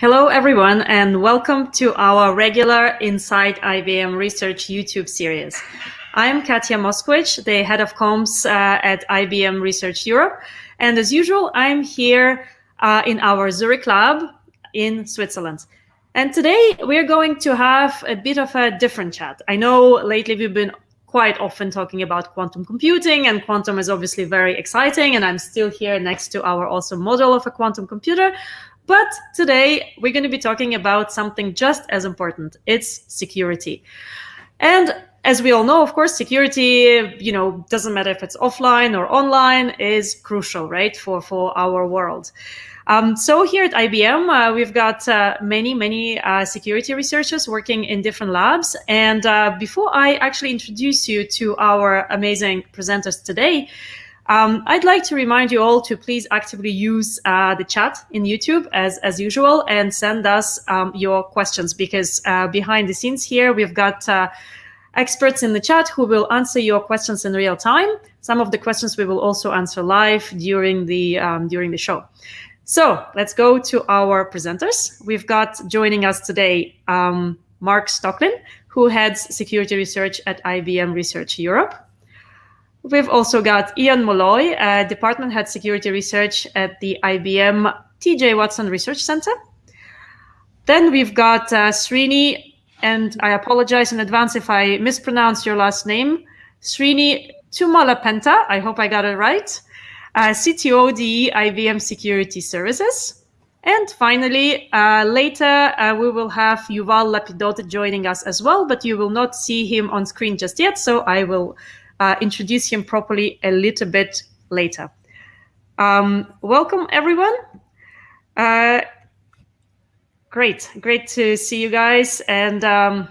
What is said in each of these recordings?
Hello, everyone, and welcome to our regular Inside IBM Research YouTube series. I'm Katia Moskvitch, the head of comms uh, at IBM Research Europe. And as usual, I'm here uh, in our Zurich lab in Switzerland. And today we're going to have a bit of a different chat. I know lately we've been quite often talking about quantum computing and quantum is obviously very exciting and I'm still here next to our awesome model of a quantum computer. But today we're going to be talking about something just as important. It's security. And as we all know, of course, security, you know, doesn't matter if it's offline or online is crucial, right? For, for our world. Um, so here at IBM, uh, we've got uh, many, many uh, security researchers working in different labs. And uh, before I actually introduce you to our amazing presenters today, um, I'd like to remind you all to please actively use uh, the chat in YouTube as, as usual and send us um, your questions because uh, behind the scenes here, we've got uh, experts in the chat who will answer your questions in real time. Some of the questions we will also answer live during the, um, during the show. So let's go to our presenters. We've got joining us today um, Marc Stoecklin, who heads security research at IBM Research Europe. We've also got Ian Molloy, uh, Department Head Security Research at the IBM TJ Watson Research Center. Then we've got uh, Srini, and I apologize in advance if I mispronounce your last name, Srini Tummalapenta, I hope I got it right, uh, CTO the IBM Security Services. And finally, uh, later uh, we will have Yuval Lapidot joining us as well, but you will not see him on screen just yet, so I will uh, introduce him properly a little bit later. Um, welcome, everyone. Uh, great, great to see you guys. And um,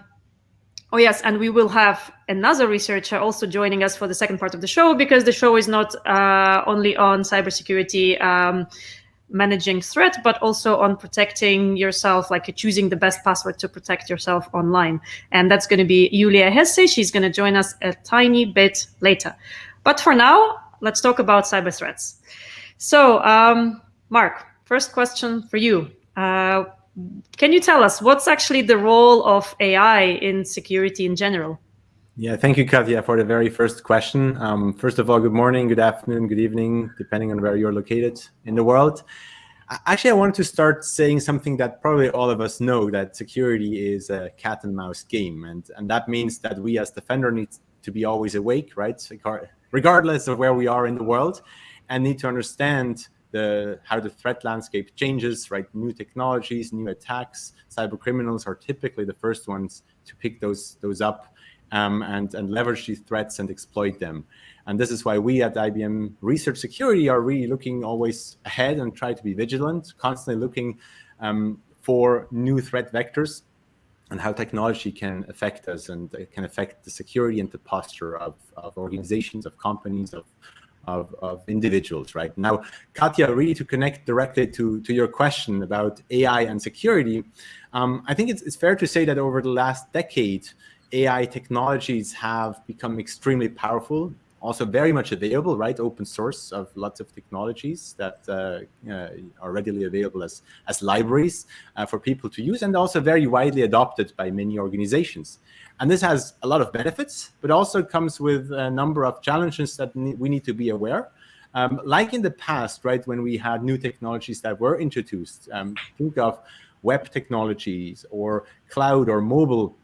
oh yes, and we will have another researcher also joining us for the second part of the show because the show is not uh, only on cybersecurity um, managing threat, but also on protecting yourself, like choosing the best password to protect yourself online. And that's going to be Julia Hesse. She's going to join us a tiny bit later. But for now, let's talk about cyber threats. So, um, Marc, first question for you. Uh, can you tell us what's actually the role of AI in security in general? Yeah, thank you, Katia, for the very first question. Um, first of all, good morning, good afternoon, good evening, depending on where you're located in the world. Actually, I wanted to start saying something that probably all of us know, that security is a cat and mouse game. And, and that means that we as defender need to be always awake, right? Regardless of where we are in the world and need to understand the, how the threat landscape changes, right? New technologies, new attacks, cyber criminals are typically the first ones to pick those, those up um, and, and leverage these threats and exploit them. And this is why we at IBM Research Security are really looking always ahead and try to be vigilant, constantly looking um, for new threat vectors and how technology can affect us and it can affect the security and the posture of, of organizations, of companies, of, of, of, individuals, right? Now, Katia, really to connect directly to, to your question about AI and security, um, I think it's, it's fair to say that over the last decade, AI technologies have become extremely powerful, also very much available, right? Open source of lots of technologies that uh, uh, are readily available as, as libraries uh, for people to use and also very widely adopted by many organizations. And this has a lot of benefits, but also comes with a number of challenges that we need to be aware. Um, like in the past, right, when we had new technologies that were introduced, um, think of web technologies or cloud or mobile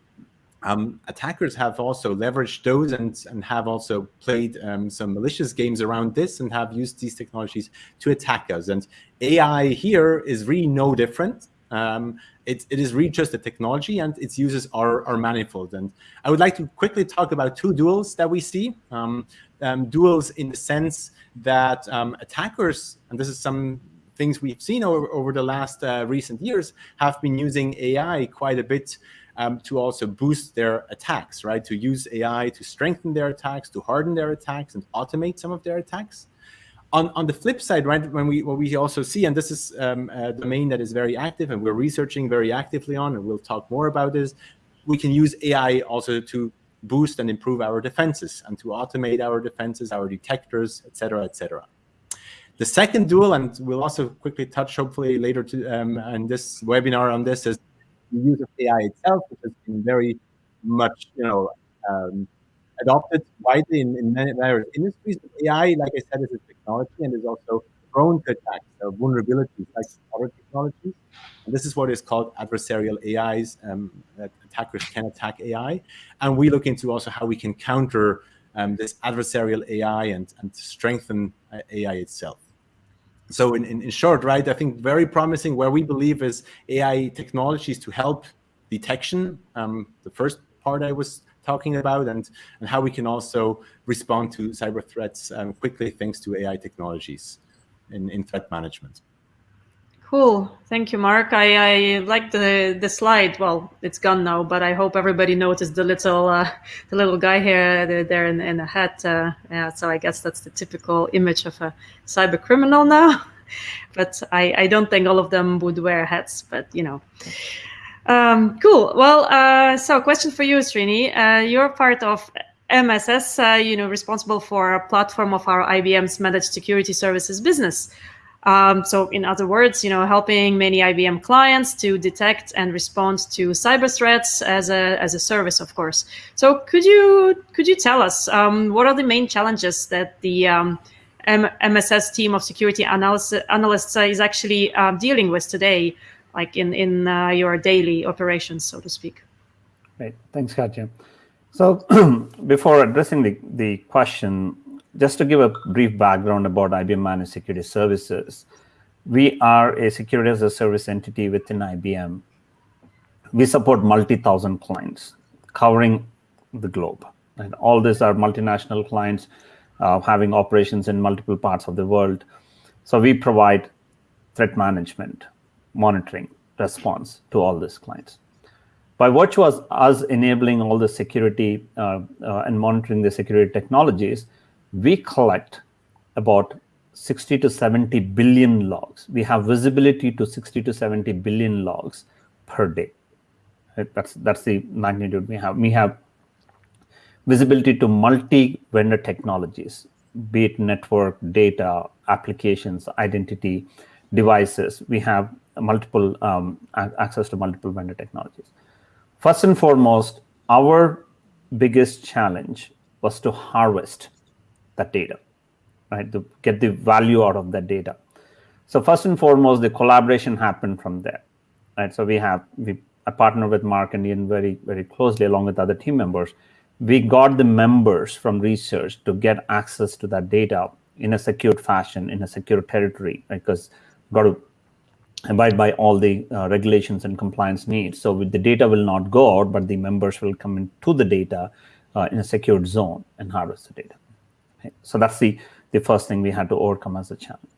um, attackers have also leveraged those and, and have also played um, some malicious games around this and have used these technologies to attack us. And AI here is really no different. Um, it, it is really just a technology and its uses are, are manifold. And I would like to quickly talk about two duels that we see. Um, um, duels in the sense that um, attackers, and this is some things we've seen over, over the last uh, recent years, have been using AI quite a bit um, to also boost their attacks, right? To use AI to strengthen their attacks, to harden their attacks, and automate some of their attacks. On, on the flip side, right, when we what we also see, and this is um, a domain that is very active, and we're researching very actively on, and we'll talk more about this. We can use AI also to boost and improve our defenses and to automate our defenses, our detectors, et cetera, et cetera. The second dual, and we'll also quickly touch hopefully later to, um, in this webinar on this, is the use of AI itself, which has been very much, you know, um, adopted widely in, in many various industries. But AI, like I said, is a technology and is also prone to attacks or vulnerabilities like other technologies. And this is what is called adversarial AIs, um, attackers can attack AI. And we look into also how we can counter um, this adversarial AI and, and strengthen uh, AI itself. So in, in, in, short, right, I think very promising where we believe is AI technologies to help detection, um, the first part I was talking about, and, and how we can also respond to cyber threats um, quickly thanks to AI technologies in, in threat management. Cool. Thank you, Marc. I, I like the the slide. Well, it's gone now, but I hope everybody noticed the little uh, the little guy here there in, in a hat. Uh, yeah, so I guess that's the typical image of a cyber criminal now. but I, I don't think all of them would wear hats. But you know. Um, cool. Well, uh, so question for you, Srini. Uh, you're part of MSS, uh, you know, responsible for a platform of our IBM's managed security services business. Um, so in other words, you know, helping many IBM clients to detect and respond to cyber threats as a, as a service, of course. So could you could you tell us um, what are the main challenges that the um, MSS team of security analysts, is actually uh, dealing with today, like in in uh, your daily operations, so to speak? Great, Thanks, Katia. So before addressing the, the question, just to give a brief background about IBM Managed Security Services, we are a security as a service entity within IBM. We support multi-thousand clients covering the globe. And all these are multinational clients uh, having operations in multiple parts of the world. So we provide threat management, monitoring, response to all these clients. By virtue of us enabling all the security uh, uh, and monitoring the security technologies, we collect about 60 to 70 billion logs. We have visibility to 60 to 70 billion logs per day. That's that's the magnitude we have. We have visibility to multi-vendor technologies, be it network, data, applications, identity, devices. We have multiple um, access to multiple vendor technologies. First and foremost, our biggest challenge was to harvest that data, right? To get the value out of that data. So first and foremost, the collaboration happened from there, right? So we have we I partner with Marc and Ian very very closely along with other team members. We got the members from research to get access to that data in a secure fashion, in a secure territory, right? Because got to abide by all the uh, regulations and compliance needs. So the data will not go out, but the members will come into the data uh, in a secured zone and harvest the data. So that's the, the first thing we had to overcome as a challenge.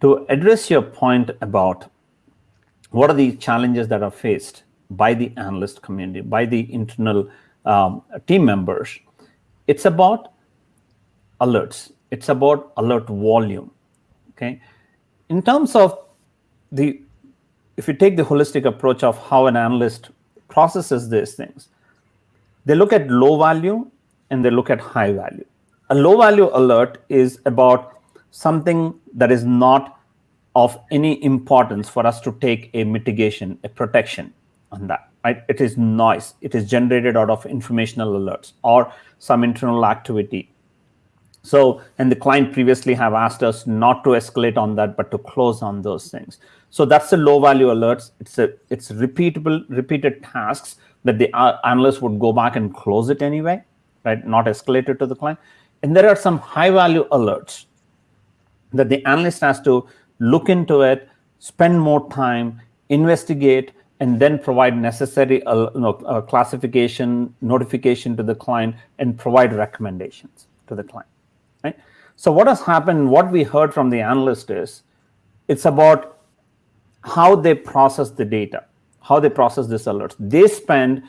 To address your point about what are the challenges that are faced by the analyst community, by the internal um, team members, it's about alerts. It's about alert volume. Okay. In terms of the if you take the holistic approach of how an analyst processes these things, they look at low value and they look at high value. A low value alert is about something that is not of any importance for us to take a mitigation, a protection on that. Right? It is noise. It is generated out of informational alerts or some internal activity so, and the client previously have asked us not to escalate on that, but to close on those things. So that's the low value alerts. It's a it's repeatable, repeated tasks that the uh, analyst would go back and close it anyway, right? Not escalate it to the client. And there are some high value alerts that the analyst has to look into it, spend more time, investigate, and then provide necessary uh, you know, uh, classification, notification to the client, and provide recommendations to the client. Right? So what has happened, what we heard from the analyst is, it's about how they process the data, how they process this alert. They spend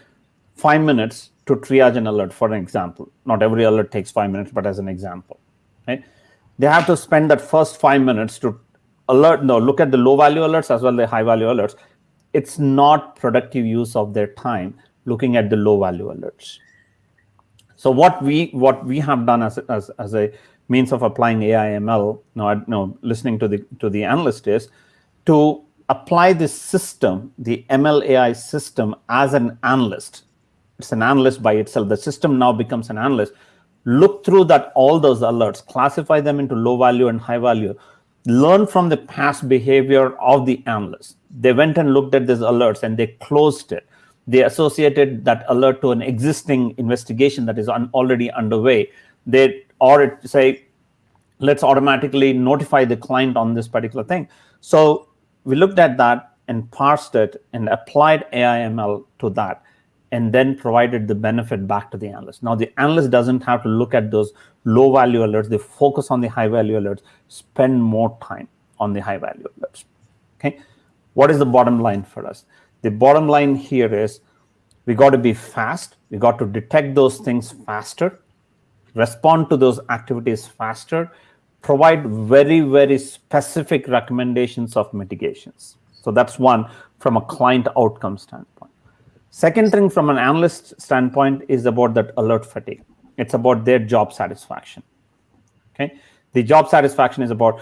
five minutes to triage an alert, for an example. Not every alert takes five minutes, but as an example. Right? They have to spend that first five minutes to alert, no, look at the low value alerts as well the high value alerts. It's not productive use of their time looking at the low value alerts. So what we what we have done as as, as a means of applying AI ML, no, no, listening to the to the analyst is to apply this system, the ML AI system, as an analyst. It's an analyst by itself. The system now becomes an analyst. Look through that all those alerts, classify them into low value and high value. Learn from the past behavior of the analyst. They went and looked at these alerts and they closed it. They associated that alert to an existing investigation that is un already underway. They or say, let's automatically notify the client on this particular thing. So we looked at that and parsed it and applied AI/ML to that and then provided the benefit back to the analyst. Now, the analyst doesn't have to look at those low value alerts. They focus on the high value alerts, spend more time on the high value alerts. Okay. What is the bottom line for us? The bottom line here is we got to be fast. We got to detect those things faster, respond to those activities faster, provide very, very specific recommendations of mitigations. So that's one from a client outcome standpoint. Second thing from an analyst standpoint is about that alert fatigue. It's about their job satisfaction. Okay. The job satisfaction is about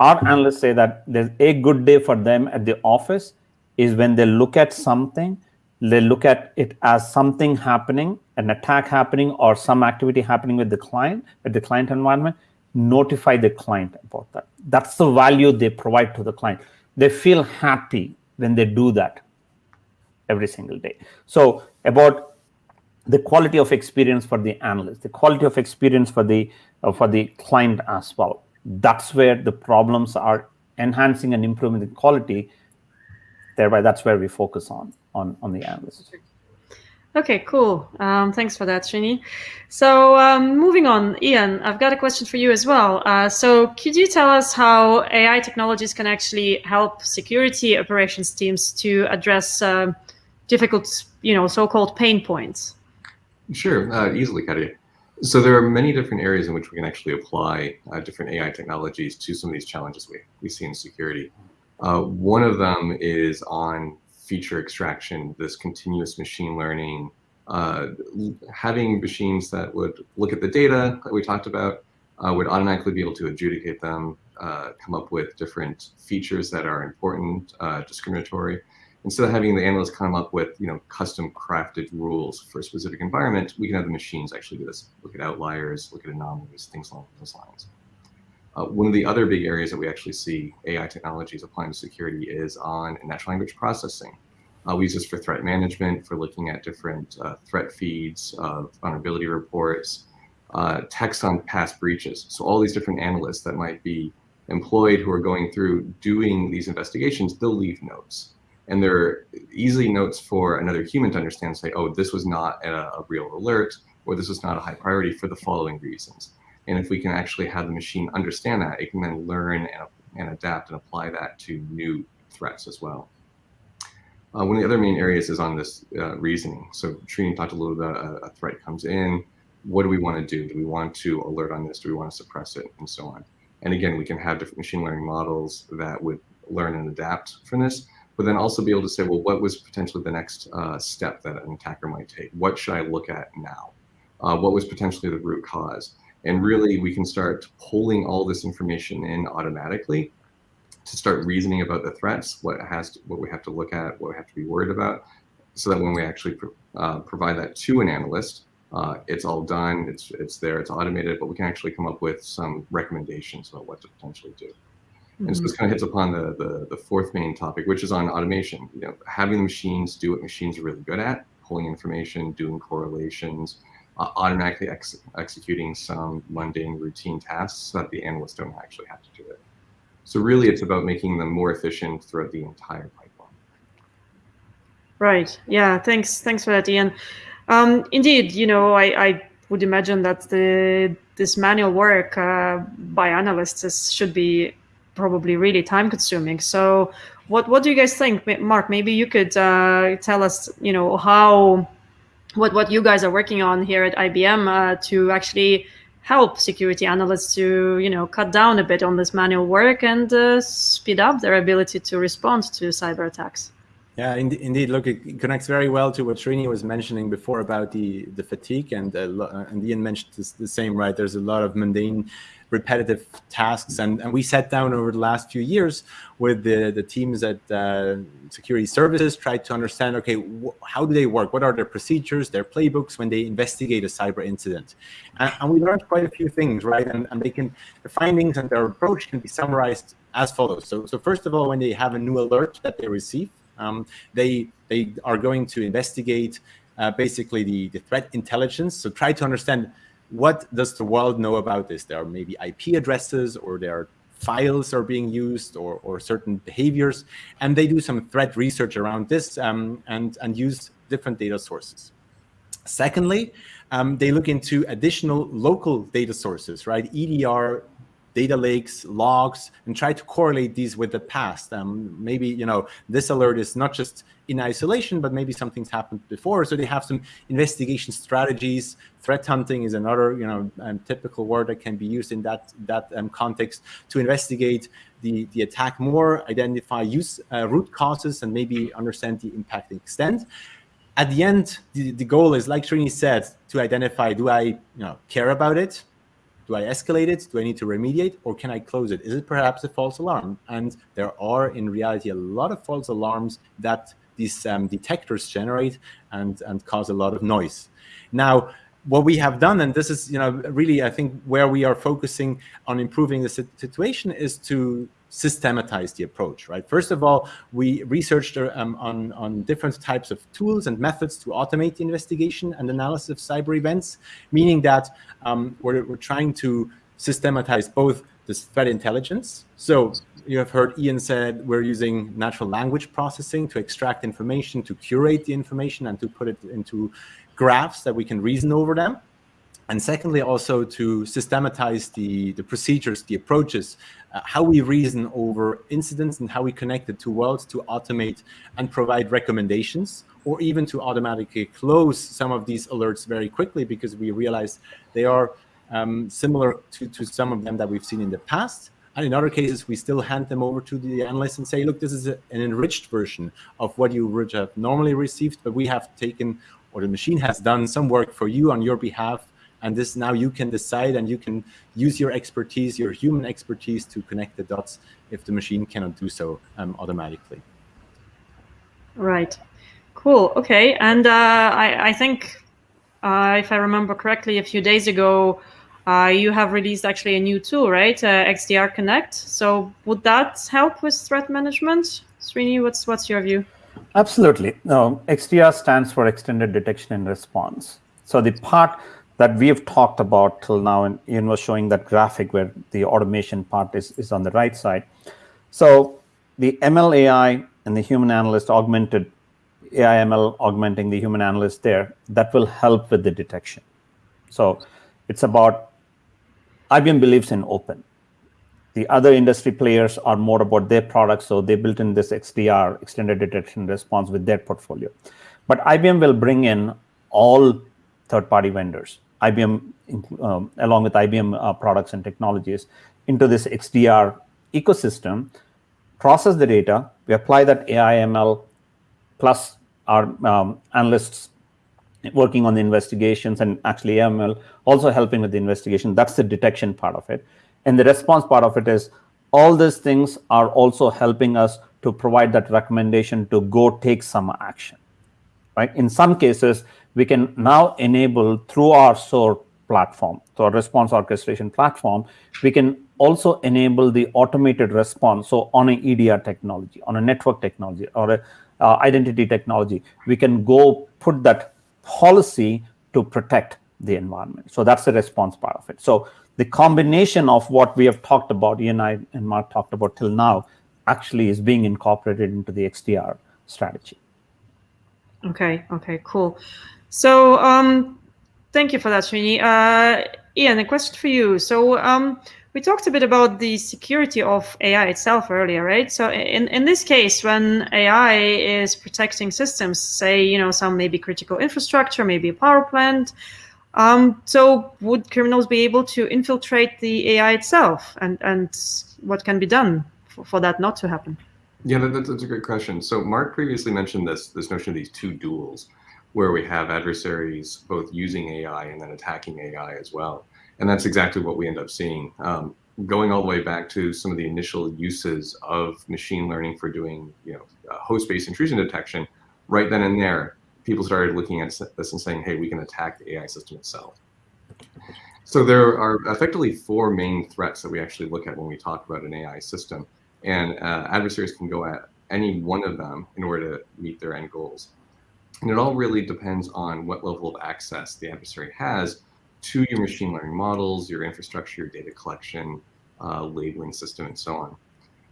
our analysts say that there's a good day for them at the office is when they look at something, they look at it as something happening, an attack happening or some activity happening with the client, with the client environment, notify the client about that. That's the value they provide to the client. They feel happy when they do that every single day. So about the quality of experience for the analyst, the quality of experience for the uh, for the client as well. That's where the problems are enhancing and improving the quality. Thereby, that's where we focus on on on the analyst. Okay, cool. Um, thanks for that, Srini. So um, moving on, Ian, I've got a question for you as well. Uh, so could you tell us how AI technologies can actually help security operations teams to address uh, difficult, you know, so-called pain points? Sure, uh, easily, Katia. So there are many different areas in which we can actually apply uh, different AI technologies to some of these challenges we, we see in security. Uh, one of them is on feature extraction, this continuous machine learning, uh, having machines that would look at the data that we talked about, uh, would automatically be able to adjudicate them, uh, come up with different features that are important, uh, discriminatory. Instead of having the analyst come up with you know custom crafted rules for a specific environment, we can have the machines actually do this. Look at outliers, look at anomalies, things along those lines. Uh, one of the other big areas that we actually see AI technologies applying to security is on natural language processing. Uh, we use this for threat management, for looking at different uh, threat feeds, uh, vulnerability reports, uh, text on past breaches. So all these different analysts that might be employed who are going through doing these investigations, they'll leave notes. And they're easily notes for another human to understand, say, oh, this was not a, a real alert, or this was not a high priority for the following reasons. And if we can actually have the machine understand that, it can then learn and, and adapt and apply that to new threats as well. Uh, one of the other main areas is on this uh, reasoning. So Srini talked a little bit about a, a, threat comes in. What do we want to do? Do we want to alert on this? Do we want to suppress it? And so on. And again, we can have different machine learning models that would learn and adapt from this, but then also be able to say, well, what was potentially the next uh, step that an attacker might take? What should I look at now? Uh, what was potentially the root cause? And really, we can start pulling all this information in automatically to start reasoning about the threats, what has to, what we have to look at, what we have to be worried about, so that when we actually uh, provide that to an analyst, uh, it's all done, it's it's there, it's automated, but we can actually come up with some recommendations about what to potentially do. And so this mm-hmm. kind of hits upon the, the, the fourth main topic, which is on automation. You know, having the machines do what machines are really good at, pulling information, doing correlations, uh, automatically ex executing some mundane routine tasks so that the analysts don't actually have to do it. So really it's about making them more efficient throughout the entire pipeline. Right. Yeah. Thanks. Thanks for that, Ian. Um, indeed, you know, I, I, would imagine that the this manual work uh, by analysts is, should be probably really time consuming. So what, what do you guys think? Marc, maybe you could uh, tell us, you know, how, what, what you guys are working on here at IBM uh, to actually help security analysts to you know cut down a bit on this manual work and uh, speed up their ability to respond to cyber attacks. Yeah, indeed. Look, it connects very well to what Srini was mentioning before about the the fatigue, and uh, and Ian mentioned this, the same, right? There's a lot of mundane repetitive tasks. And, and we sat down over the last few years with the, the teams at uh, security services, tried to understand, okay, how do they work? What are their procedures, their playbooks when they investigate a cyber incident? And, and we learned quite a few things, right? And, and they can, the findings and their approach can be summarized as follows. So, so first of all, when they have a new alert that they receive, um, they, they are going to investigate uh, basically the, the threat intelligence. So try to understand what does the world know about this? There are maybe IP addresses or there are files are being used or, or certain behaviors. And they do some threat research around this um, and, and use different data sources. Secondly, um, they look into additional local data sources, right? EDR data lakes, logs, and try to correlate these with the past. Um, maybe, you know, this alert is not just in isolation, but maybe something's happened before. So they have some investigation strategies. Threat hunting is another, you know, um, typical word that can be used in that that um, context to investigate the the attack more, identify use uh, root causes, and maybe understand the impact and extent. At the end, the, the goal is, like Srini said, to identify: Do I, you know, care about it? Do I escalate it? Do I need to remediate? Or can I close it? Is it perhaps a false alarm? And there are, in reality, a lot of false alarms that these um, detectors generate and, and cause a lot of noise. Now, what we have done, and this is, you know, really, I think where we are focusing on improving the situation is to systematize the approach, right? First of all, we researched um, on, on different types of tools and methods to automate the investigation and analysis of cyber events, meaning that um, we're, we're trying to systematize both this threat intelligence. So you have heard Ian said we're using natural language processing to extract information, to curate the information, and to put it into graphs that we can reason over them. And secondly, also to systematize the, the procedures, the approaches, uh, how we reason over incidents and how we connect the two worlds to automate and provide recommendations or even to automatically close some of these alerts very quickly because we realize they are um, similar to, to some of them that we've seen in the past. And in other cases, we still hand them over to the analyst and say, look, this is a, an enriched version of what you would have normally received, but we have taken, or the machine has done some work for you on your behalf. And this now you can decide and you can use your expertise, your human expertise to connect the dots if the machine cannot do so um, automatically. Right. Cool. Okay. And uh, I, I think, uh, if I remember correctly, a few days ago, uh, you have released actually a new tool, right? Uh, XDR Connect. So would that help with threat management? Srini, what's what's your view? Absolutely. No, XDR stands for Extended Detection and Response. So the part that we have talked about till now, and Ian was showing that graphic where the automation part is, is on the right side. So the ML AI and the human analyst augmented AI ML augmenting the human analyst there, that will help with the detection. So it's about IBM believes in open. The other industry players are more about their products, so they built in this XDR, extended detection response, with their portfolio. But IBM will bring in all third-party vendors, IBM, um, along with IBM uh, products and technologies, into this XDR ecosystem, process the data, we apply that AI ML plus our um, analysts working on the investigations and actually ML also helping with the investigation. That's the detection part of it. And the response part of it is all these things are also helping us to provide that recommendation to go take some action. Right? In some cases, we can now enable through our SOAR platform, so our response orchestration platform, we can also enable the automated response. So on an EDR technology, on a network technology, or a uh, identity technology, we can go put that policy to protect the environment. So that's the response part of it. So the combination of what we have talked about, Ian and I and Marc talked about till now, actually is being incorporated into the XDR strategy. Okay, okay, cool. So um, thank you for that, Srini. Uh, Ian, a question for you. So um, we talked a bit about the security of AI itself earlier, right? So in, in this case, when AI is protecting systems, say, you know, some maybe critical infrastructure, maybe a power plant, um, so would criminals be able to infiltrate the AI itself? And, and what can be done for, for that not to happen? Yeah, that, that's a great question. So Marc previously mentioned this this notion of these two duels, where we have adversaries both using AI and then attacking AI as well. And that's exactly what we end up seeing. Um, going all the way back to some of the initial uses of machine learning for doing, you know, uh, host-based intrusion detection, right then and there, people started looking at this and saying, hey, we can attack the AI system itself. So there are effectively four main threats that we actually look at when we talk about an AI system. And uh, adversaries can go at any one of them in order to meet their end goals. And it all really depends on what level of access the adversary has to your machine learning models, your infrastructure, your data collection, uh, labeling system, and so on.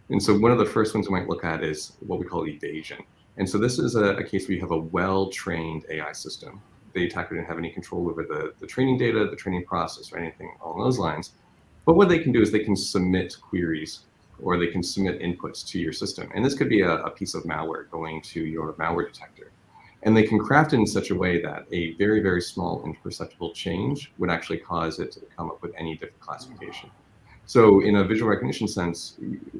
And so one of the first ones we might look at is what we call evasion. And so this is a, a case where you have a well-trained AI system. The attacker didn't have any control over the, the training data, the training process, or anything along those lines. But what they can do is they can submit queries or they can submit inputs to your system. And this could be a, a piece of malware going to your malware detector. And they can craft it in such a way that a very, very small imperceptible change would actually cause it to come up with any different classification. So in a visual recognition sense,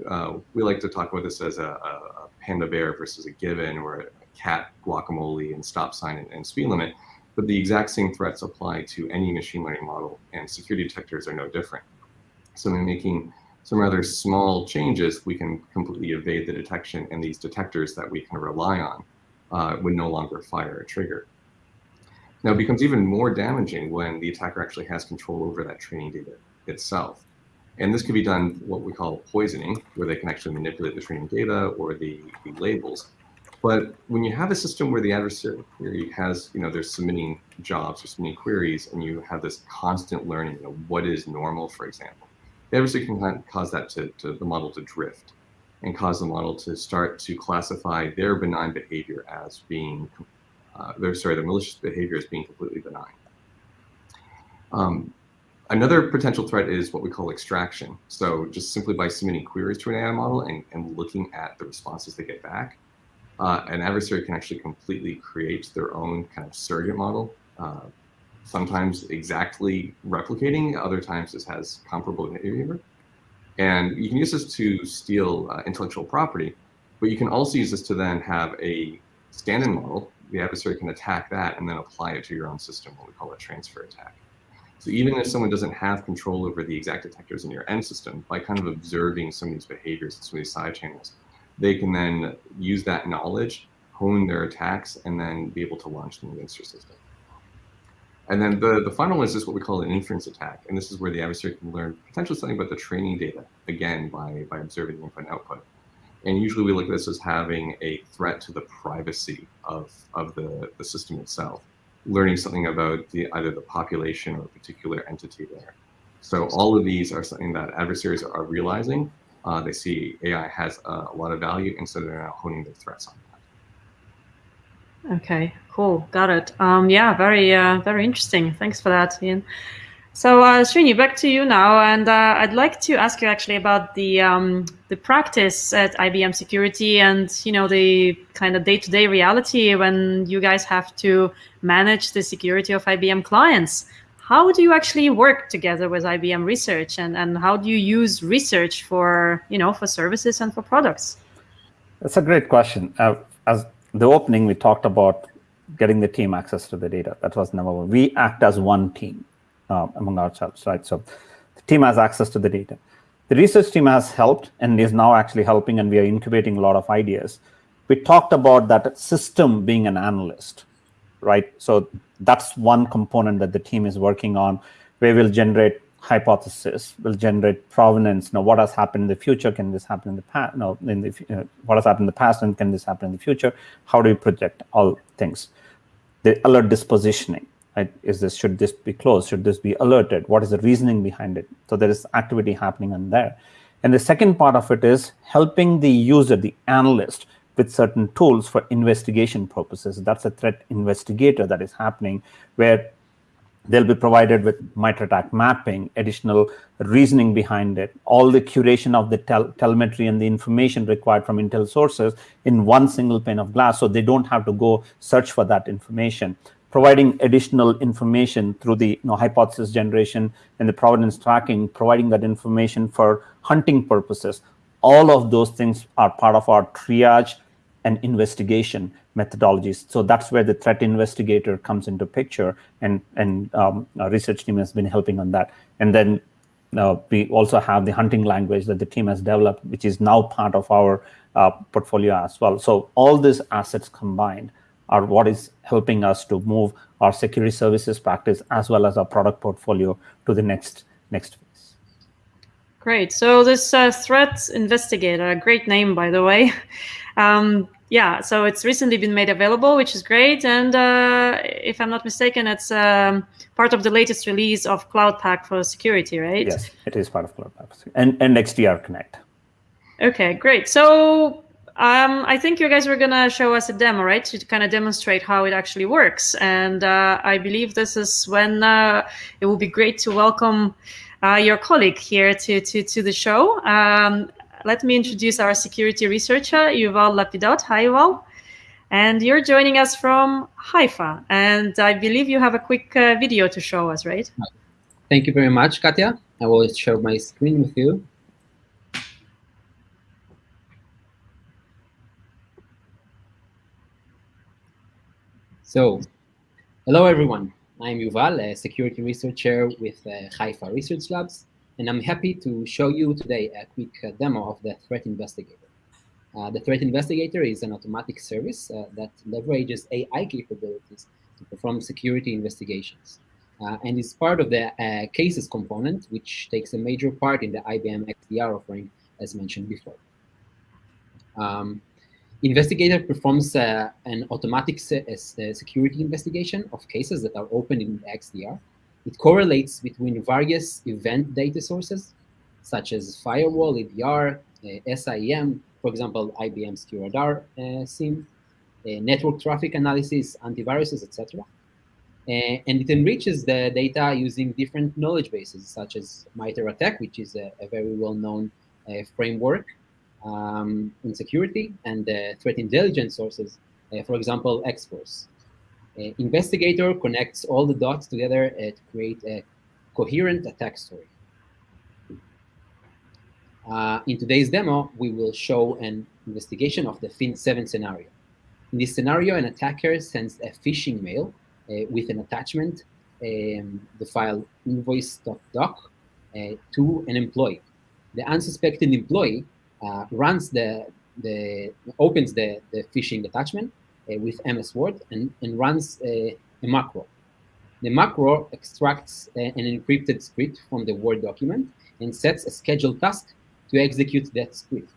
uh, we like to talk about this as a, a, panda bear versus a gibbon or a cat guacamole and stop sign and, and speed limit. But the exact same threats apply to any machine learning model and security detectors are no different. So in making some rather small changes, we can completely evade the detection and these detectors that we can rely on uh, would no longer fire a trigger. Now it becomes even more damaging when the attacker actually has control over that training data itself. And this could be done what we call poisoning, where they can actually manipulate the training data or the, the labels. But when you have a system where the adversary has, you know, they're submitting jobs or submitting queries, and you have this constant learning, you know, what is normal, for example, the adversary can cause that to, to the model to drift and cause the model to start to classify their benign behavior as being, uh, their, sorry, their malicious behavior as being completely benign. Um, another potential threat is what we call extraction. So just simply by submitting queries to an AI model and, and looking at the responses they get back, uh, an adversary can actually completely create their own kind of surrogate model uh, sometimes exactly replicating, other times this has comparable behavior. And you can use this to steal uh, intellectual property, but you can also use this to then have a stand-in model. The adversary can attack that and then apply it to your own system, what we call a transfer attack. So even if someone doesn't have control over the exact detectors in your end system, by kind of observing some of these behaviors and some of these side channels, they can then use that knowledge, hone their attacks, and then be able to launch them against your system. And then the, the final one is just what we call an inference attack. And this is where the adversary can learn potentially something about the training data, again, by, by observing the input and output. And usually we look at this as having a threat to the privacy of, of the, the system itself, learning something about the, either the population or a particular entity there. So all of these are something that adversaries are realizing. Uh, they see AI has a, a lot of value, and so they're now honing their threats on that. Okay, cool. Got it. Um, yeah, very, uh, very interesting. Thanks for that, Ian. So, uh, Srini, back to you now, and uh, I'd like to ask you actually about the um, the practice at IBM Security, and you know the kind of day to day reality when you guys have to manage the security of IBM clients. How do you actually work together with IBM Research, and and how do you use research for you know for services and for products? That's a great question. Uh, as the opening, we talked about getting the team access to the data. That was number one. We act as one team uh, among ourselves, right? So the team has access to the data. The research team has helped and is now actually helping, and we are incubating a lot of ideas. We talked about that system being an analyst, right? So that's one component that the team is working on, where we'll generate hypothesis will generate provenance. Now, what has happened in the future? Can this happen in the past? No, in the uh, what has happened in the past, and can this happen in the future? How do we project all things? The alert dispositioning. Right? Is this should this be closed? Should this be alerted? What is the reasoning behind it? So there is activity happening on there. And the second part of it is helping the user, the analyst, with certain tools for investigation purposes. That's a threat investigator that is happening, where They'll be provided with MITRE ATT&CK mapping, additional reasoning behind it, all the curation of the tel telemetry and the information required from Intel sources in one single pane of glass, so they don't have to go search for that information. Providing additional information through the you know, hypothesis generation and the provenance tracking, providing that information for hunting purposes. all of those things are part of our triage and investigation methodologies. So that's where the threat investigator comes into picture, and and um, our research team has been helping on that. And then uh, we also have the hunting language that the team has developed, which is now part of our uh, portfolio as well. So all these assets combined are what is helping us to move our security services practice as well as our product portfolio to the next next phase. Great. So this uh, threat investigator, great name by the way. Um, yeah, so it's recently been made available, which is great. And uh, if I'm not mistaken, it's um, part of the latest release of Cloud Pak for security, right? Yes, it is part of Cloud Pak and, and XDR Connect. Okay, great. So um, I think you guys were going to show us a demo, right, to kind of demonstrate how it actually works. And uh, I believe this is when uh, it will be great to welcome uh, your colleague here to, to, to the show. Um, let me introduce our security researcher, Yuval Lapidot. Hi, Yuval. And you're joining us from Haifa. And I believe you have a quick uh, video to show us, right? Thank you very much, Katia. I will share my screen with you. So, hello everyone. I'm Yuval, a security researcher with uh, Haifa Research Labs, and I'm happy to show you today a quick uh, demo of the Threat Investigator. Uh, the Threat Investigator is an automatic service uh, that leverages AI capabilities to perform security investigations, uh, and is part of the uh, cases component, which takes a major part in the IBM XDR offering, as mentioned before. Um, Investigator performs uh, an automatic se security investigation of cases that are open in XDR. It correlates between various event data sources, such as firewall, EDR, uh, SIEM, for example, IBM's QRadar uh, SIEM, uh, network traffic analysis, antiviruses, etc. Uh, and it enriches the data using different knowledge bases, such as MITRE ATT&CK, which is a, a very well-known framework um, in security and the threat intelligence sources, uh, for example, X-Force. Uh, investigator connects all the dots together uh, to create a coherent attack story. Uh, in today's demo, we will show an investigation of the FIN7 scenario. In this scenario, an attacker sends a phishing mail uh, with an attachment, um, the file invoice.doc, uh, to an employee. The unsuspecting employee uh, runs the, the opens the, the phishing attachment with MS Word and, and runs a, a macro. The macro extracts an encrypted script from the Word document and sets a scheduled task to execute that script.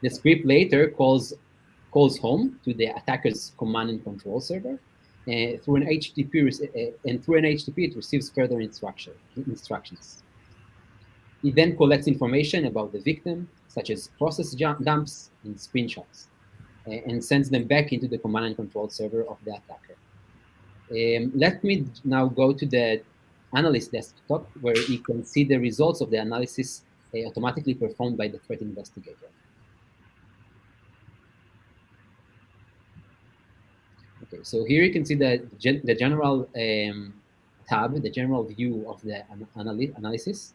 The script later calls calls home to the attacker's command and control server uh, through an HTTP uh, and through an HTTP it receives further instruction instructions. It then collects information about the victim, such as process dumps and screenshots, and sends them back into the command and control server of the attacker. Um, let me now go to the analyst desktop where you can see the results of the analysis uh, automatically performed by the threat investigator. Okay, so here you can see the, gen the general um, tab, the general view of the an analysis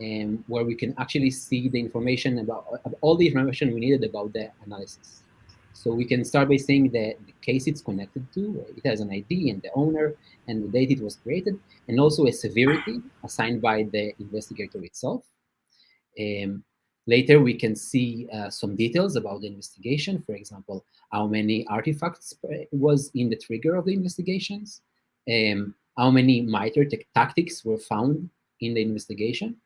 um, where we can actually see the information about, all the information we needed about the analysis. So we can start by saying that the case it's connected to, it has an ID and the owner and the date it was created, and also a severity assigned by the investigator itself. Um, later, we can see uh, some details about the investigation. For example, how many artifacts was in the trigger of the investigations, um, how many MITRE tactics were found in the investigation,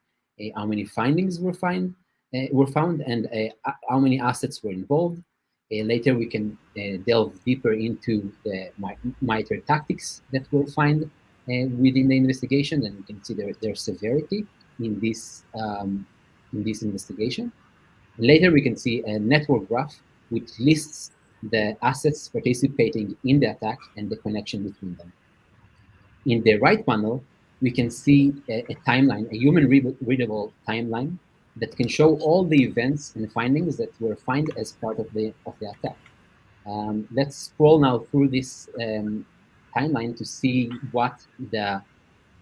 uh, how many findings were find uh, were found and uh, how many assets were involved. Uh, later, we can uh, delve deeper into the MITRE tactics that were found uh, within the investigation, and we can see their, their severity in this um, in this investigation. Later, we can see a network graph which lists the assets participating in the attack and the connection between them. In the right panel, we can see a, a timeline, a human readable timeline that can show all the events and findings that were found as part of the of the attack. Um, let's scroll now through this um, timeline to see what the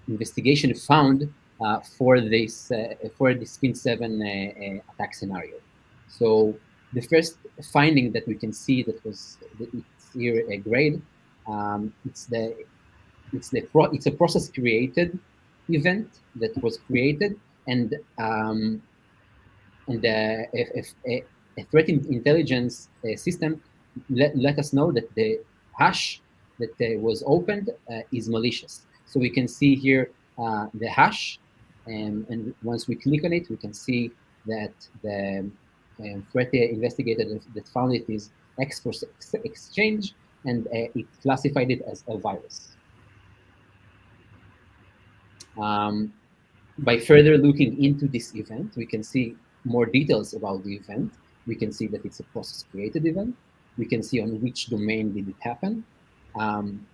investigation found uh, for this uh, for this FIN7 uh, uh, attack scenario. So the first finding that we can see that was it's here a grade, um, it's the it's the pro, it's a process created event that was created and um, and uh, if, a, a, threat intelligence uh, system let, let us know that the hash that uh, was opened is malicious. So we can see here the hash, um, and once we click on it, we can see that the um, threat investigator that found it is X exchange, and uh, it classified it as a virus. Um, by further looking into this event, we can see more details about the event. We can see that it's a process created event. We can see on which domain did it happen. Um,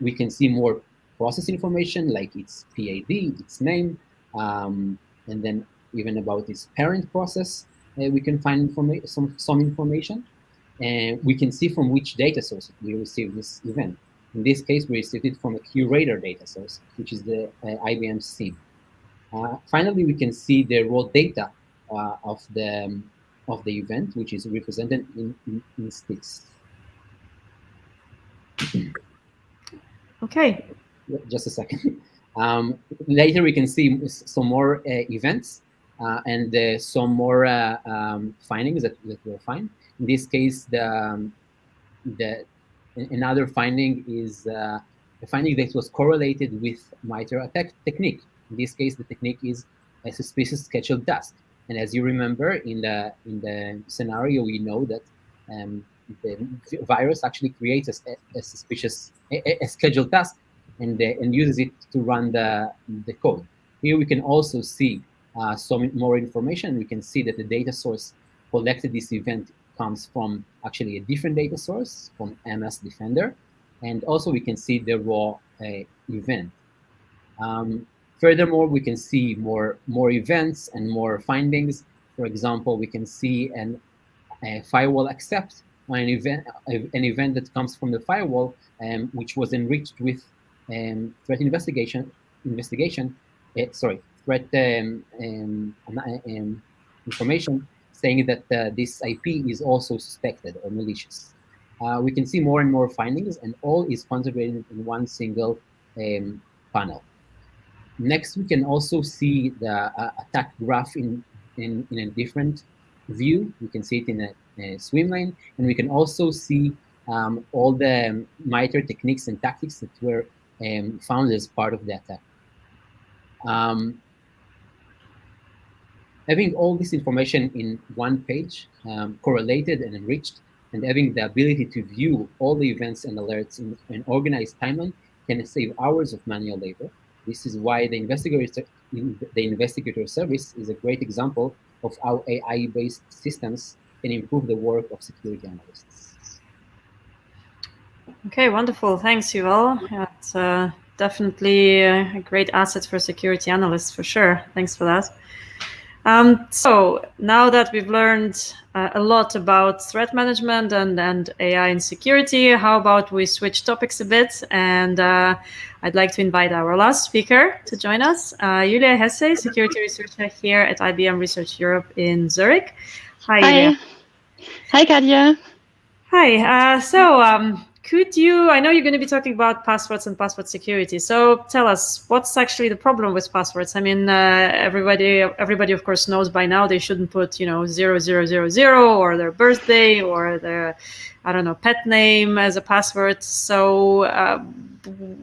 we can see more process information like its PID, its name, um, and then even about its parent process, uh, we can find informa some, some information. And we can see from which data source we received this event. In this case, we received it from a QRadar data source, which is the uh, IBM SIEM. Uh, finally, we can see the raw data uh, of the um, of the event, which is represented in, in, in STIX. Okay. Just a second. Um, later, we can see some more uh, events uh, and uh, some more uh, um, findings that, that we'll find. In this case, the, um, the another finding is uh, a finding that was correlated with MITRE ATT&CK technique. In this case, the technique is a suspicious scheduled task. And as you remember, in the in the scenario, we know that um, the virus actually creates a, a suspicious a, a, scheduled task and uh, and uses it to run the the code. Here we can also see uh, some more information. We can see that the data source collected this event comes from actually a different data source from MS Defender, and also we can see the raw uh, event. Um, Furthermore, we can see more, more events and more findings. For example, we can see an, a firewall accept an event, an event that comes from the firewall, um, which was enriched with um, threat investigation, investigation, uh, sorry, threat um, um, um information saying that uh, this IP is also suspected or malicious. Uh, we can see more and more findings, and all is concentrated in one single um, panel. Next, we can also see the uh, attack graph in, in, in a different view. We can see it in a, a swim lane, and we can also see um, all the MITRE techniques and tactics that were um, found as part of the attack. Um, having all this information in one page, um, correlated and enriched, and having the ability to view all the events and alerts in an organized timeline can save hours of manual labor. This is why the investigator, the investigator service is a great example of how AI-based systems can improve the work of security analysts. Okay, wonderful. Thanks, Yuval. It's uh, definitely a great asset for security analysts, for sure. Thanks for that. Um, so now that we've learned uh, a lot about threat management and, and AI and security, how about we switch topics a bit? And uh, I'd like to invite our last speaker to join us, uh, Julia Hesse, security researcher here at IBM Research Europe in Zurich. Hi. Hi, Hi Katia. Hi. Uh, so um, could you, I know you're going to be talking about passwords and password security. So tell us, what's actually the problem with passwords? I mean, uh, everybody, everybody of course knows by now they shouldn't put, you know, zero, zero, zero, zero, or their birthday or their, I don't know, pet name as a password. So uh,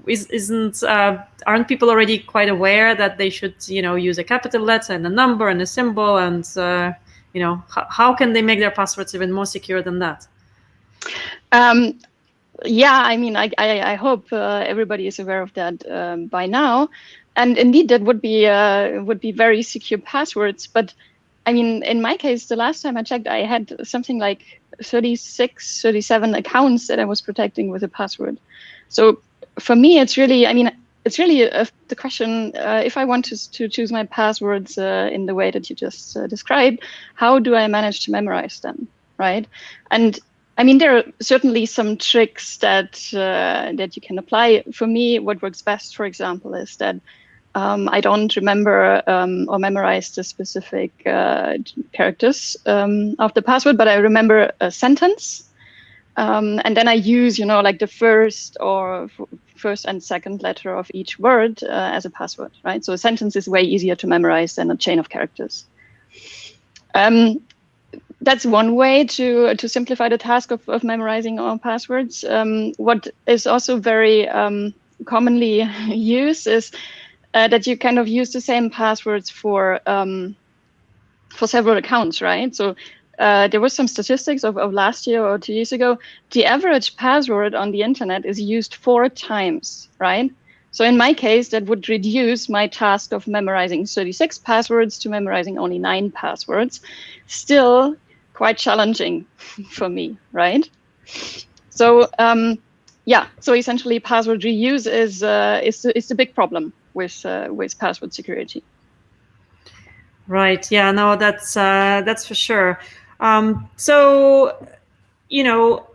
is, isn't, uh, aren't people already quite aware that they should, you know, use a capital letter and a number and a symbol and, uh, you know, how can they make their passwords even more secure than that? Um, yeah, I mean, I, I, I hope uh, everybody is aware of that um, by now. And indeed, that would be uh, would be very secure passwords. But I mean, in my case, the last time I checked, I had something like 36, 37 accounts that I was protecting with a password. So for me, it's really, I mean, it's really a, the question, uh, if I want to, to choose my passwords uh, in the way that you just uh, described, how do I manage to memorize them, right? And I mean, there are certainly some tricks that uh, that you can apply. For me, what works best, for example, is that Um, I don't remember um, or memorize the specific uh, characters um, of the password, but I remember a sentence. Um, and then I use, you know, like the first or first and second letter of each word uh, as a password, right? So a sentence is way easier to memorize than a chain of characters. Um, that's one way to to simplify the task of, of memorizing all passwords. Um, what is also very um, commonly used is uh, that you kind of use the same passwords for um, for several accounts, right? So uh, there was some statistics of, of last year or two years ago. The average password on the internet is used four times, right? So in my case, that would reduce my task of memorizing 36 passwords to memorizing only nine passwords. Still quite challenging for me, right? So um, yeah, so essentially password reuse is, uh, is, is a big problem with, uh, with password security. Right. Yeah. No, that's uh, that's for sure. Um, so, you know,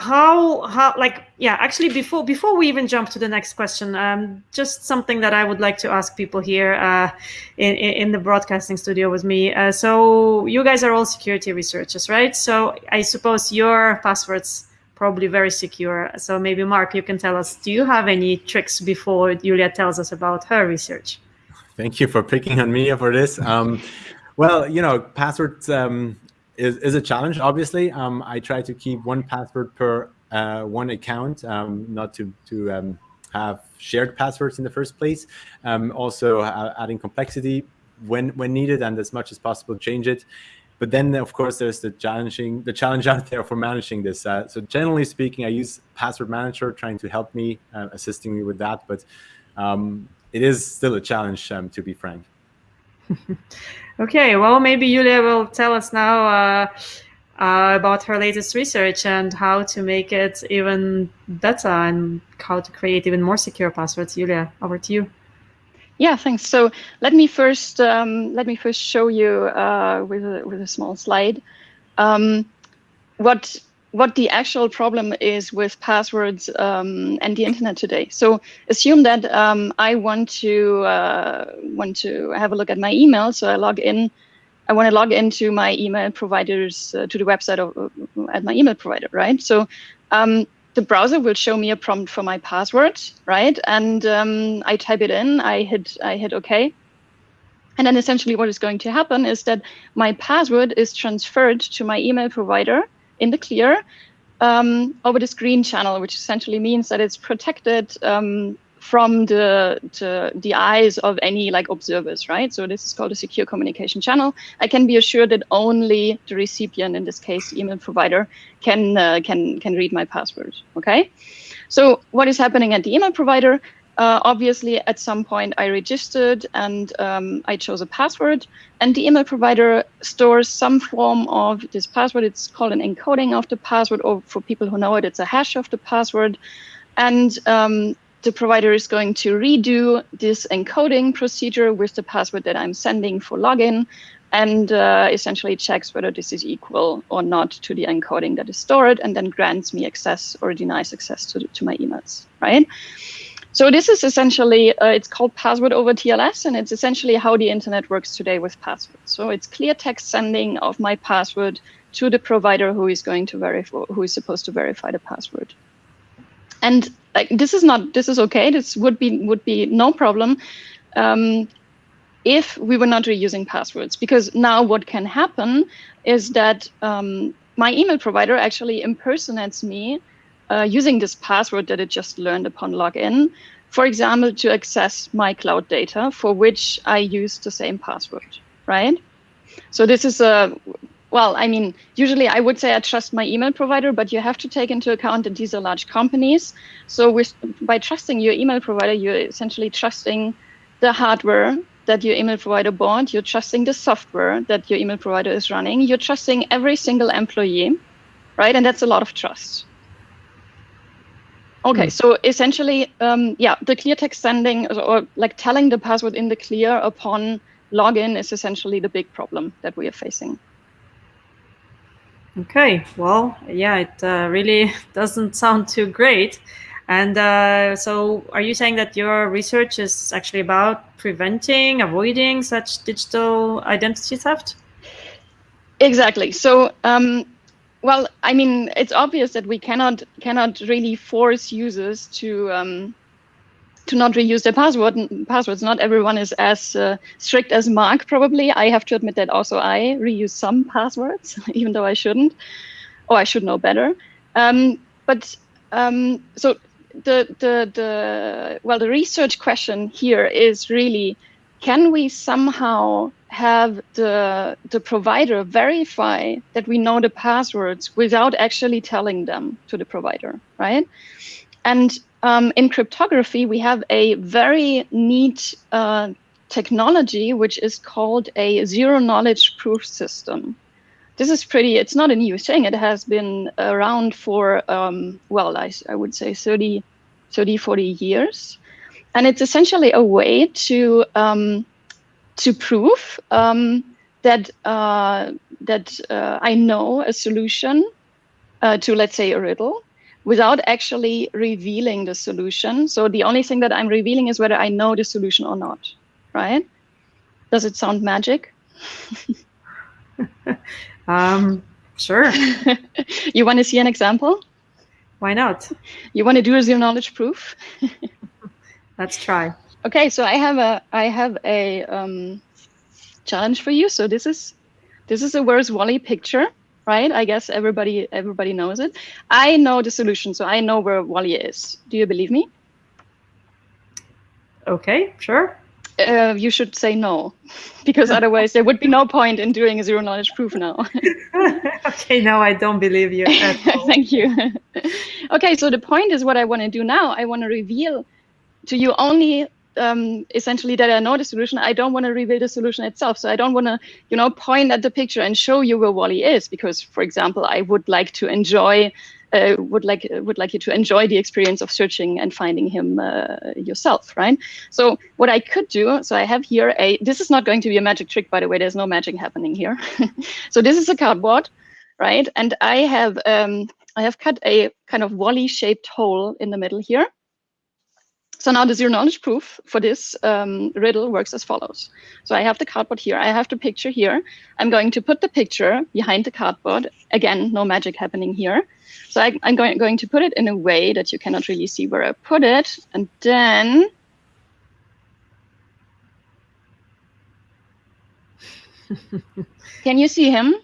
how how like yeah actually before before we even jump to the next question um just something that i would like to ask people here uh in in the broadcasting studio with me. Uh, so you guys are all security researchers right? So i suppose your passwords probably very secure. So maybe Marc you can tell us do you have any tricks before julia tells us about her research? Thank you for picking on me for this. Um well you know passwords um is, is a challenge, obviously. Um, I try to keep one password per uh, one account, um, not to, to um, have shared passwords in the first place. Um, also uh, adding complexity when, when needed and as much as possible change it. But then, of course, there's the challenging the challenge out there for managing this. Uh, so generally speaking, I use Password Manager trying to help me, uh, assisting me with that. But um, it is still a challenge, um, to be frank. Okay, well, maybe Julia will tell us now uh, uh, about her latest research and how to make it even better and how to create even more secure passwords. Julia, over to you. Yeah, thanks. So let me first um, let me first show you uh, with a, with a small slide um, what what the actual problem is with passwords um, and the internet today. So assume that um, I want to uh, want to have a look at my email. So I log in. I want to log into my email providers uh, to the website of, uh, at my email provider, right? So um, the browser will show me a prompt for my password, right? And um, I type it in. I hit I hit OK. And then essentially what is going to happen is that my password is transferred to my email provider in the clear um, over this green channel, which essentially means that it's protected um, from the, the, the eyes of any like observers, right? So this is called a secure communication channel. I can be assured that only the recipient, in this case, email provider, can uh, can can read my password. Okay. So what is happening at the email provider? Uh, obviously, at some point, I registered and um, I chose a password. And the email provider stores some form of this password. It's called an encoding of the password, or for people who know it, it's a hash of the password. And um, the provider is going to redo this encoding procedure with the password that I'm sending for login and uh, essentially checks whether this is equal or not to the encoding that is stored and then grants me access or denies access to, to my emails, right? So this is essentially, uh, it's called password over TLS, and it's essentially how the internet works today with passwords. So it's clear text sending of my password to the provider who is going to verify, who is supposed to verify the password. And like, this is not, this is okay. This would be would be no problem um, if we were not reusing passwords, because now what can happen is that um, my email provider actually impersonates me uh, using this password that it just learned upon login, for example, to access my cloud data for which I use the same password, right? So this is a, well, I mean, usually I would say I trust my email provider, but you have to take into account that these are large companies. So with, by trusting your email provider, you're essentially trusting the hardware that your email provider bought, you're trusting the software that your email provider is running, you're trusting every single employee, right? And that's a lot of trust. Okay, so essentially, um, yeah, the clear text sending or like telling the password in the clear upon login is essentially the big problem that we are facing. Okay, well, yeah, it uh, really doesn't sound too great. And uh, so, are you saying that your research is actually about preventing, avoiding such digital identity theft? Exactly. So, um, well, I mean, it's obvious that we cannot cannot really force users to um, to not reuse their password passwords. Not everyone is as uh, strict as Marc. Probably, I have to admit that also I reuse some passwords, even though I shouldn't, or I should know better. Um, but um, so the the the well, the research question here is really, can we somehow have the the provider verify that we know the passwords without actually telling them to the provider, right? And um, in cryptography, we have a very neat uh, technology which is called a zero knowledge proof system. This is pretty, it's not a new thing. It has been around for, um, well, I, I would say 30, 30, 40 years. And it's essentially a way to um, to prove um, that uh, that uh, I know a solution uh, to, let's say, a riddle without actually revealing the solution. So the only thing that I'm revealing is whether I know the solution or not, right? Does it sound magic? um, sure. you want to see an example? Why not? You want to do a zero knowledge proof? Let's try. Okay, so I have a I have a um, challenge for you. So this is this is a Where's Wally picture, right? I guess everybody everybody knows it. I know the solution, so I know where Wally is. Do you believe me? Okay, sure. Uh, you should say no, because otherwise there would be no point in doing a zero knowledge proof now. okay, now I don't believe you. Thank you. okay, so the point is what I want to do now. I want to reveal to you only um, essentially that I know the solution, I don't want to reveal the solution itself. So I don't want to, you know, point at the picture and show you where Wally is, because, for example, I would like to enjoy, uh, would like would like you to enjoy the experience of searching and finding him uh, yourself, right? So what I could do, so I have here a. This is not going to be a magic trick, by the way. There's no magic happening here. so this is a cardboard, right? And I have um, I have cut a kind of Wally-shaped hole in the middle here. So now the zero knowledge proof for this um, riddle works as follows. So I have the cardboard here. I have the picture here. I'm going to put the picture behind the cardboard. Again, no magic happening here. So I, am going, going to put it in a way that you cannot really see where I put it. And then Can you see him?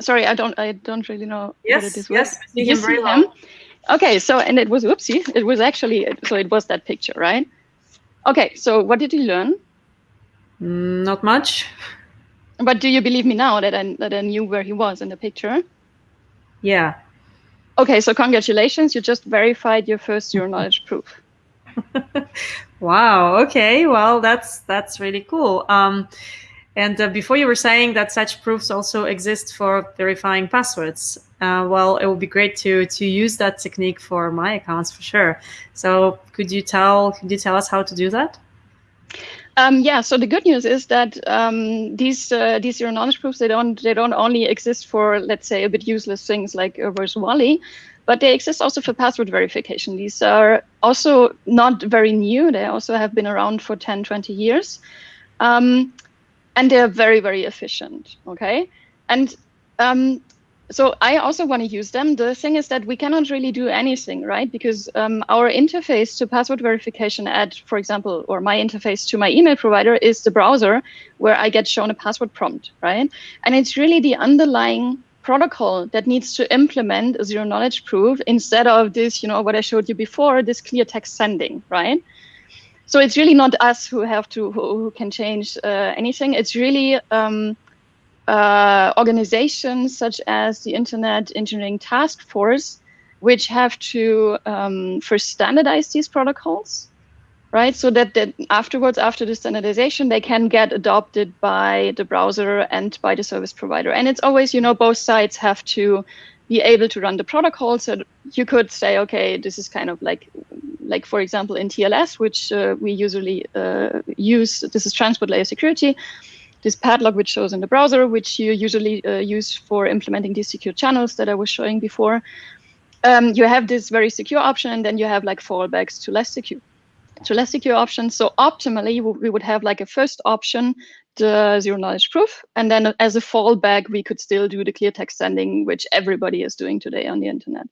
Sorry, I don't I don't really know yes, what it is. Yes, I see him very well. Him? Okay, so, and it was, oopsie, it was actually, so it was that picture, right? Okay, so what did you learn? Mm, not much. But do you believe me now that I, that I knew where he was in the picture? Yeah. Okay, so congratulations, you just verified your first zero knowledge proof. wow, okay, well, that's, that's really cool. Um, and uh, before you were saying that such proofs also exist for verifying passwords. Uh, well, it would be great to to use that technique for my accounts for sure. So could you tell could you tell us how to do that? Um, yeah. So the good news is that um, these uh, these zero knowledge proofs they don't they don't only exist for let's say a bit useless things like reverse Wally, but they exist also for password verification. These are also not very new. They also have been around for 10, 20 years. Um, and they're very, very efficient, okay? And um, so I also want to use them. The thing is that we cannot really do anything, right? Because um, our interface to password verification at, for example, or my interface to my email provider is the browser where I get shown a password prompt, right? And it's really the underlying protocol that needs to implement a zero knowledge proof instead of this, you know, what I showed you before, this clear text sending, right? So it's really not us who have to who, who can change uh, anything. It's really um, uh, organizations such as the Internet Engineering Task Force, which have to um, first standardize these protocols, right? So that, that afterwards, after the standardization, they can get adopted by the browser and by the service provider. And it's always, you know, both sides have to be able to run the protocol. So you could say, okay, this is kind of like like for example in TLS, which uh, we usually uh, use, this is transport layer security, this padlock which shows in the browser, which you usually uh, use for implementing these secure channels that I was showing before. um, you have this very secure option, and then you have like fallbacks to less secure to less secure options. So optimally, we would have like a first option, the zero knowledge proof, and then as a fallback, we could still do the clear text sending, which everybody is doing today on the internet.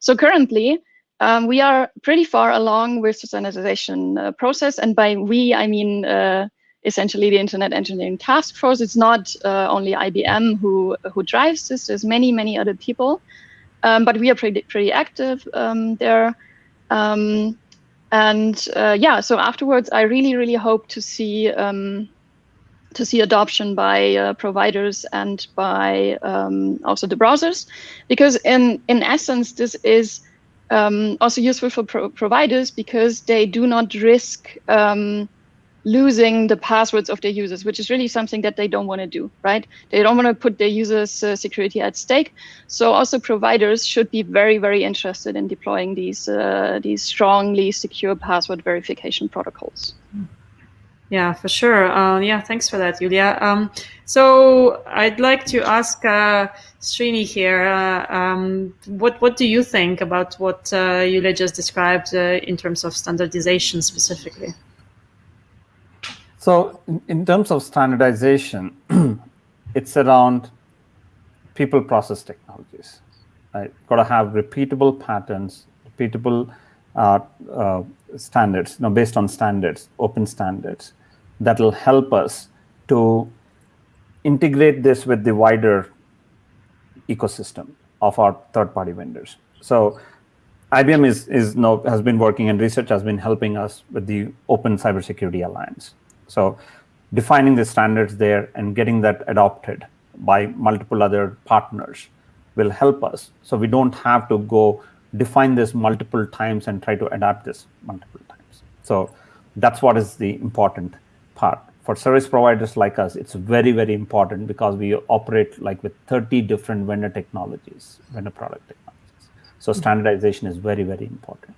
So currently, um, we are pretty far along with the standardization uh, process, and by we, I mean uh, essentially the Internet Engineering Task Force. It's not uh, only IBM who who drives this. There's many many other people, um, but we are pretty pretty active um, there. Um, and uh, yeah, so afterwards, I really, really hope to see um, to see adoption by uh, providers and by um, also the browsers, because in in essence, this is um, also useful for pro providers because they do not risk um, losing the passwords of their users, which is really something that they don't want to do, right? They don't want to put their users' uh, security at stake. So also providers should be very, very interested in deploying these uh, these strongly secure password verification protocols. Yeah, for sure. Uh, yeah, thanks for that, Julia. Um, so I'd like to ask uh, Srini here, uh, um, what what do you think about what uh, Julia just described uh, in terms of standardization specifically? So in, terms of standardization, it's around people process technologies. Right? Got to have repeatable patterns, repeatable uh, uh, standards, you know, based on standards, open standards, that will help us to integrate this with the wider ecosystem of our third-party vendors. So IBM is, is now, has been working and research has been helping us with the Open Cybersecurity Alliance. So defining the standards there and getting that adopted by multiple other partners will help us. So we don't have to go define this multiple times and try to adapt this multiple times. So that's what is the important part. For service providers like us, it's very, very important because we operate like with 30 different vendor technologies, vendor product technologies. So standardization is very, very important.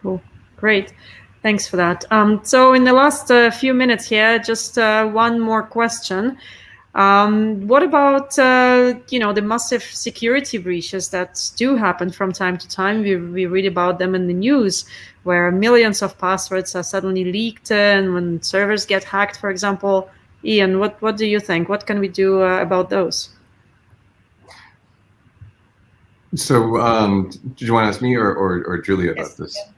Cool. Great. Thanks for that. Um, so in the last uh, few minutes here, just uh, one more question. Um, what about uh, you know the massive security breaches that do happen from time to time? We, we read about them in the news, where millions of passwords are suddenly leaked, and when servers get hacked, for example. Ian, what what do you think? What can we do uh, about those? So, um, did you want to ask me or, or, or Julia about yes, this? Yeah.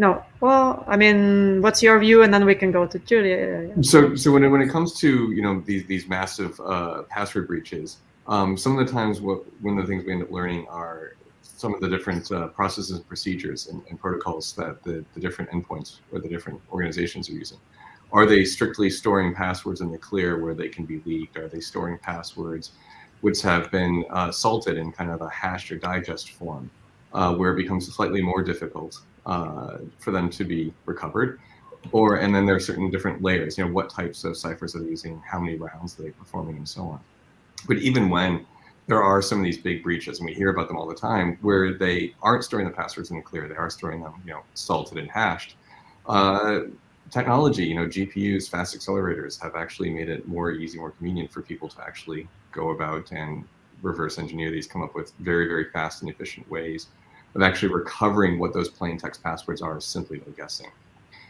No. Well, I mean, what's your view, and then we can go to Julia. So, so when it, when it comes to you know these these massive uh, password breaches, um, some of the times what one of the things we end up learning are some of the different uh, processes and procedures and, and protocols that the, the different endpoints or the different organizations are using. Are they strictly storing passwords in the clear where they can be leaked? Are they storing passwords which have been uh, salted in kind of a hashed or digest form, uh, where it becomes slightly more difficult uh, for them to be recovered. Or and then there are certain different layers. You know, what types of ciphers are they using? How many rounds are they performing, and so on. But even when there are some of these big breaches, and we hear about them all the time, where they aren't storing the passwords in the clear, they are storing them, you know, salted and hashed. Uh, technology, you know, GPUs, fast accelerators have actually made it more easy, more convenient for people to actually go about and reverse engineer these, come up with very, very fast and efficient ways of actually recovering what those plain text passwords are simply by guessing.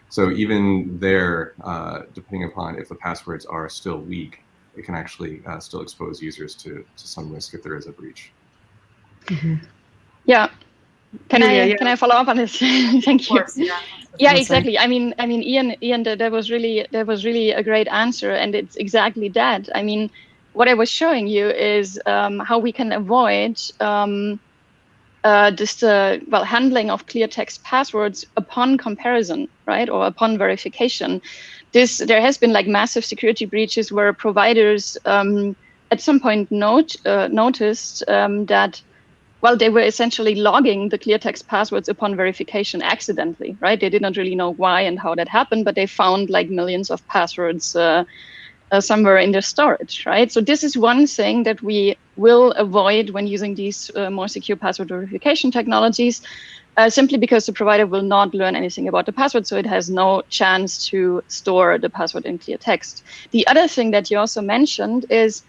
So even there, uh, depending upon if the passwords are still weak, it can actually uh, still expose users to, to some risk if there is a breach. Mm -hmm. Yeah. Can yeah, I yeah. can I follow up on this? Thank you. Course, yeah. yeah, exactly. I mean, I mean, Ian, Ian, that was really that was really a great answer, and it's exactly that. I mean, what I was showing you is um, how we can avoid um, uh, this uh, well handling of clear text passwords upon comparison, right, or upon verification. This there has been like massive security breaches where providers um, at some point note uh, noticed um, that well they were essentially logging the clear text passwords upon verification accidentally, right? They did not really know why and how that happened, but they found like millions of passwords uh, somewhere in the storage, right? So this is one thing that we will avoid when using these uh, more secure password verification technologies, uh, simply because the provider will not learn anything about the password, so it has no chance to store the password in clear text. The other thing that you also mentioned is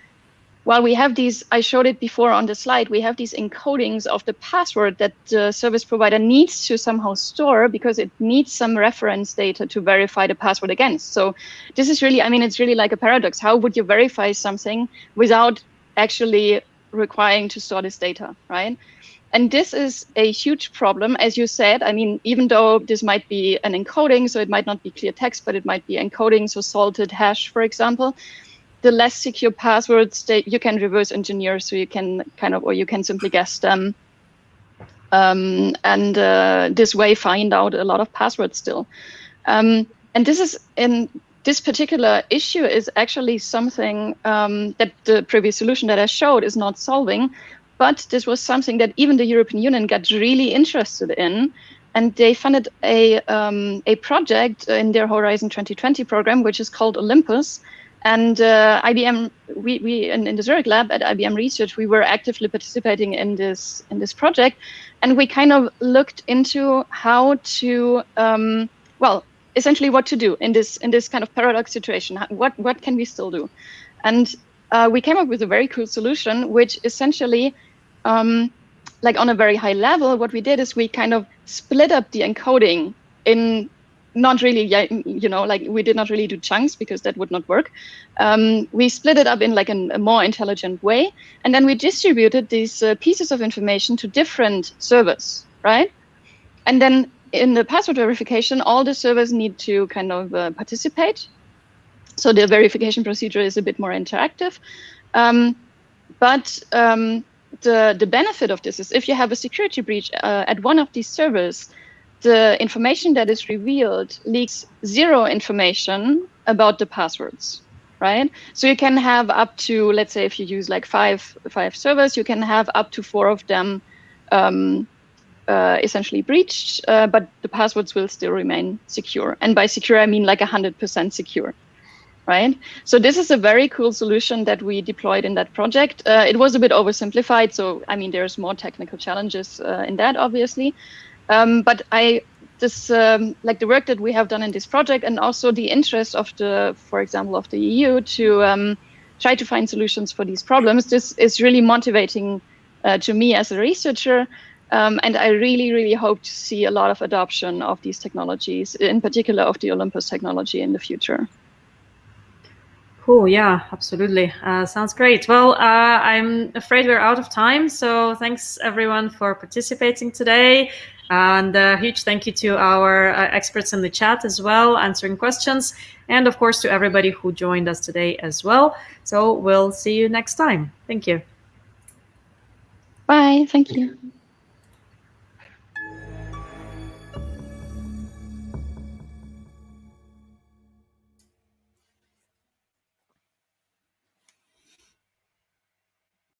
while we have these, I showed it before on the slide, we have these encodings of the password that the service provider needs to somehow store because it needs some reference data to verify the password against. So this is really, I mean, it's really like a paradox. How would you verify something without actually requiring to store this data, right? And this is a huge problem, as you said. I mean, even though this might be an encoding, so it might not be clear text, but it might be encoding, so salted hash, for example the less secure passwords that you can reverse engineer so you can kind of or you can simply guess them. Um, and uh, this way find out a lot of passwords still. Um, and this is in this particular issue is actually something um, that the previous solution that I showed is not solving but this was something that even the European Union got really interested in and they funded a, um, a project in their Horizon 2020 program, which is called Olympus, and uh, IBM, we, we in, in, the Zurich lab at IBM Research, we were actively participating in this in this project, and we kind of looked into how to, um, well, essentially what to do in this in this kind of paradox situation. What what can we still do? And uh, we came up with a very cool solution, which essentially, um, like on a very high level, what we did is we kind of split up the encoding in not really, you know, like we did not really do chunks because that would not work. Um, we split it up in like an, a more intelligent way, and then we distributed these uh, pieces of information to different servers, right? And then in the password verification, all the servers need to kind of uh, participate. So the verification procedure is a bit more interactive. Um, but um, the, the benefit of this is if you have a security breach uh, at one of these servers, the information that is revealed leaks zero information about the passwords, right? So you can have up to, let's say, if you use like five five servers, you can have up to four of them um, uh, essentially breached, uh, but the passwords will still remain secure. And by secure, I mean like 100% secure, right? So this is a very cool solution that we deployed in that project. Uh, it was a bit oversimplified, so I mean, there's more technical challenges uh, in that, obviously. Um, but I this um, like the work that we have done in this project and also the interest of the, for example, of the EU to um, try to find solutions for these problems. This is really motivating uh, to me as a researcher. Um, and I really, really hope to see a lot of adoption of these technologies, in particular of the Olympus technology in the future. Cool. Yeah, absolutely. Uh, sounds great. Well, uh, I'm afraid we're out of time. So thanks everyone for participating today. And a huge thank you to our uh, experts in the chat as well, answering questions. And of course, to everybody who joined us today as well. So we'll see you next time. Thank you. Bye. Thank you.